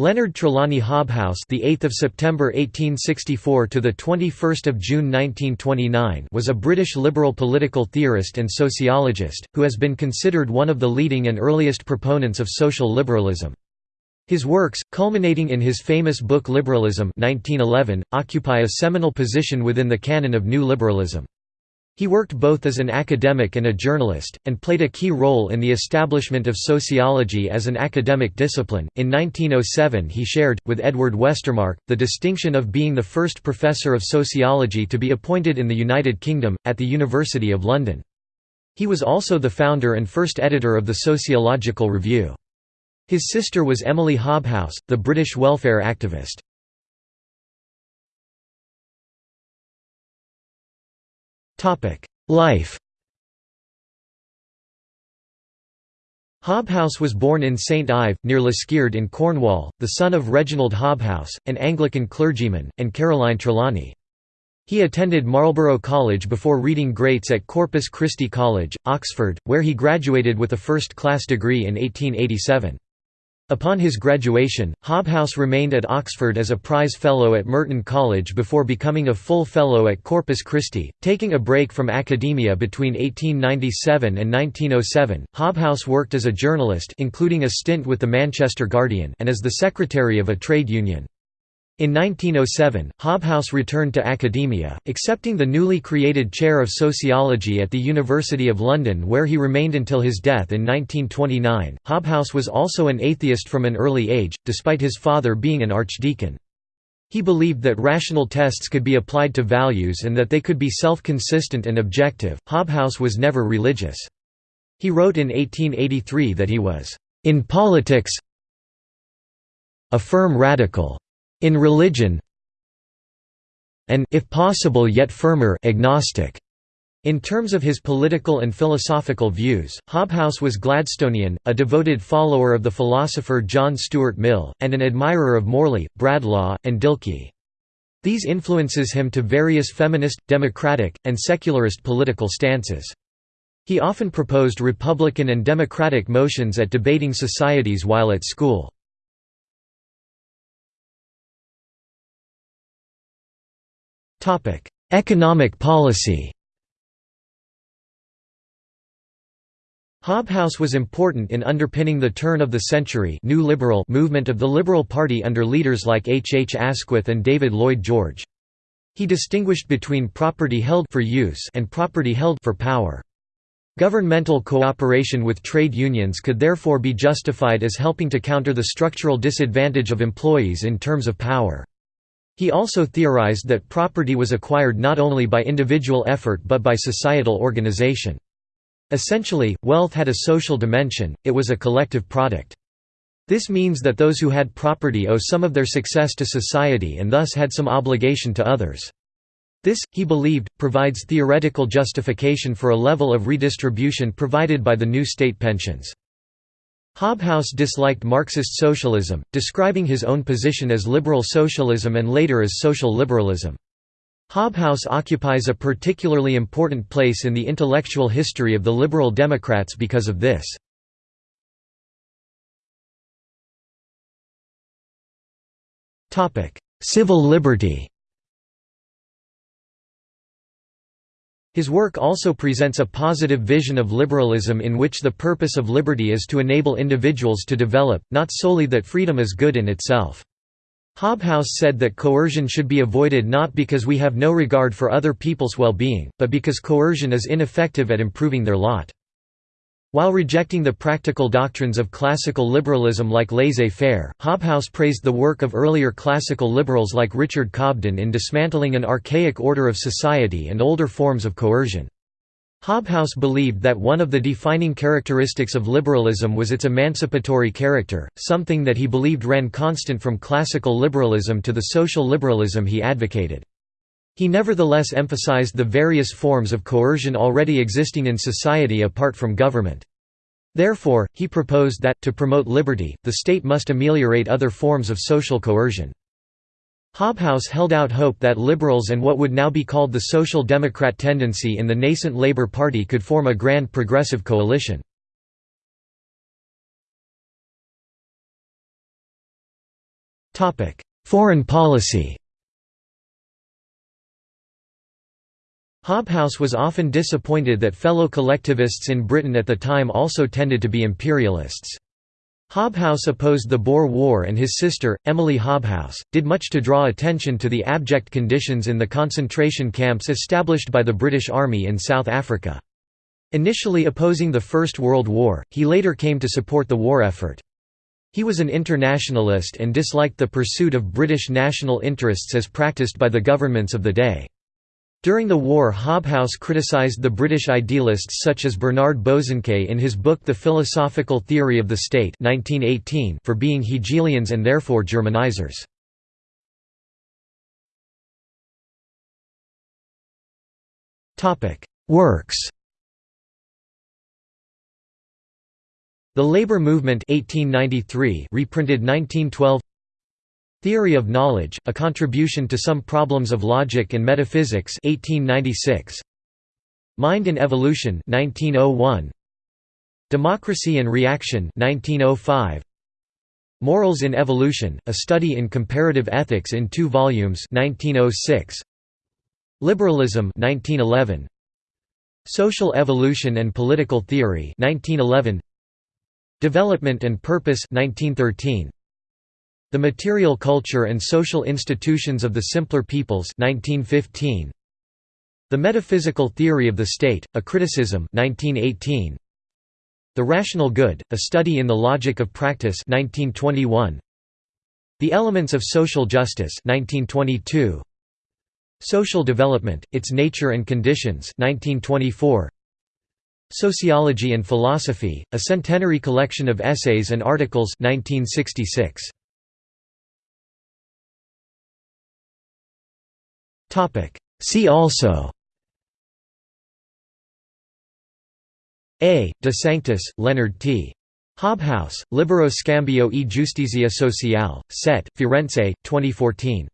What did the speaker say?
Leonard Trelawny Hobhouse, the 8th of September 1864 to the 21st of June 1929, was a British liberal political theorist and sociologist who has been considered one of the leading and earliest proponents of social liberalism. His works, culminating in his famous book Liberalism 1911, occupy a seminal position within the canon of New Liberalism. He worked both as an academic and a journalist, and played a key role in the establishment of sociology as an academic discipline. In 1907, he shared, with Edward Westermarck, the distinction of being the first professor of sociology to be appointed in the United Kingdom, at the University of London. He was also the founder and first editor of the Sociological Review. His sister was Emily Hobhouse, the British welfare activist. Life Hobhouse was born in St Ive, near Liskeard in Cornwall, the son of Reginald Hobhouse, an Anglican clergyman, and Caroline Trelawny. He attended Marlborough College before reading Greats at Corpus Christi College, Oxford, where he graduated with a first-class degree in 1887. Upon his graduation, Hobhouse remained at Oxford as a prize fellow at Merton College before becoming a full fellow at Corpus Christi. Taking a break from academia between 1897 and 1907, Hobhouse worked as a journalist including a stint with the Manchester Guardian and as the secretary of a trade union. In 1907, Hobhouse returned to academia, accepting the newly created chair of sociology at the University of London where he remained until his death in 1929. Hobhouse was also an atheist from an early age, despite his father being an archdeacon. He believed that rational tests could be applied to values and that they could be self-consistent and objective. Hobhouse was never religious. He wrote in 1883 that he was, "...in politics a firm radical." In religion and if possible yet firmer agnostic. In terms of his political and philosophical views, Hobhouse was Gladstonian, a devoted follower of the philosopher John Stuart Mill, and an admirer of Morley, Bradlaugh, and Dilke. These influences him to various feminist, democratic, and secularist political stances. He often proposed Republican and Democratic motions at debating societies while at school. Economic policy Hobhouse was important in underpinning the turn of the century New Liberal movement of the Liberal Party under leaders like H. H. Asquith and David Lloyd George. He distinguished between property held for use and property held for power. Governmental cooperation with trade unions could therefore be justified as helping to counter the structural disadvantage of employees in terms of power. He also theorized that property was acquired not only by individual effort but by societal organization. Essentially, wealth had a social dimension, it was a collective product. This means that those who had property owe some of their success to society and thus had some obligation to others. This, he believed, provides theoretical justification for a level of redistribution provided by the new state pensions. Hobhouse disliked Marxist socialism, describing his own position as liberal socialism and later as social liberalism. Hobhouse occupies a particularly important place in the intellectual history of the Liberal Democrats because of this. Civil liberty His work also presents a positive vision of liberalism in which the purpose of liberty is to enable individuals to develop, not solely that freedom is good in itself. Hobhouse said that coercion should be avoided not because we have no regard for other people's well-being, but because coercion is ineffective at improving their lot. While rejecting the practical doctrines of classical liberalism like laissez-faire, Hobhouse praised the work of earlier classical liberals like Richard Cobden in dismantling an archaic order of society and older forms of coercion. Hobhouse believed that one of the defining characteristics of liberalism was its emancipatory character, something that he believed ran constant from classical liberalism to the social liberalism he advocated. He nevertheless emphasized the various forms of coercion already existing in society apart from government. Therefore, he proposed that, to promote liberty, the state must ameliorate other forms of social coercion. Hobhouse held out hope that liberals and what would now be called the Social Democrat tendency in the nascent Labour Party could form a grand progressive coalition. Foreign policy Hobhouse was often disappointed that fellow collectivists in Britain at the time also tended to be imperialists. Hobhouse opposed the Boer War and his sister, Emily Hobhouse, did much to draw attention to the abject conditions in the concentration camps established by the British Army in South Africa. Initially opposing the First World War, he later came to support the war effort. He was an internationalist and disliked the pursuit of British national interests as practiced by the governments of the day. During the war Hobhouse criticized the British idealists such as Bernard Bosanquet in his book The Philosophical Theory of the State 1918 for being Hegelians and therefore Germanizers. Works The Labour Movement 1893 reprinted 1912 Theory of Knowledge, A Contribution to Some Problems of Logic and Metaphysics 1896. Mind in Evolution 1901. Democracy and Reaction 1905. Morals in Evolution, A Study in Comparative Ethics in two volumes 1906. Liberalism 1911. Social Evolution and Political Theory 1911. Development and Purpose 1913. The Material Culture and Social Institutions of the Simpler Peoples 1915. The Metaphysical Theory of the State, A Criticism 1918. The Rational Good, A Study in the Logic of Practice 1921. The Elements of Social Justice 1922. Social Development, Its Nature and Conditions 1924. Sociology and Philosophy, A Centenary Collection of Essays and Articles 1966. See also A. De Sanctis, Leonard T. Hobhouse, Libero Scambio e Giustizia Sociale, Set, Firenze, 2014.